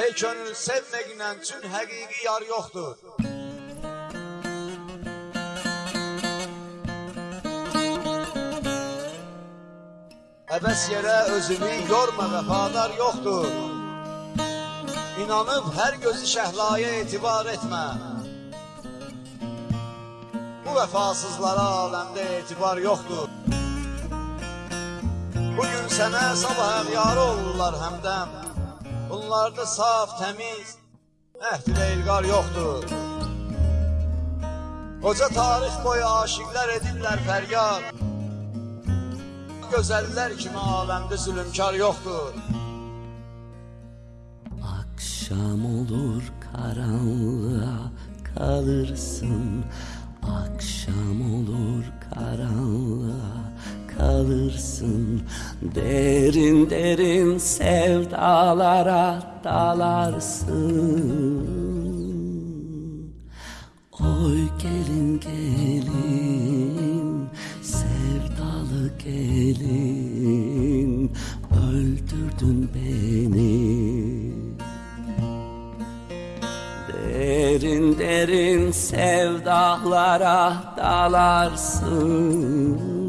Ey könül sevməklə üçün həqiqi yar yoxdur. Əbəs yerə özünü yorma vəfadar yoxdur. İnanıb hər gözü şəhlaya etibar etmə. Bu vəfasızlara aləmdə etibar yoxdur. Bugün sənə sabah əğyarı olurlar həmdəm. Bunlarda saf, təmiz, əhd ilə ilqar yoxdur. Qoca tarix boyu aşiqlər edirlər fəryad. Gözəllər kimi aləmdə zülümkar yoxdur. Akşam olur karanlığa kalırsın Akşam olur kalırsın Derin derin sevdalara dalarsın. Oy gelin gelin sevdalı gelin öldürdün beni. Derin derin sevdalara dalarsın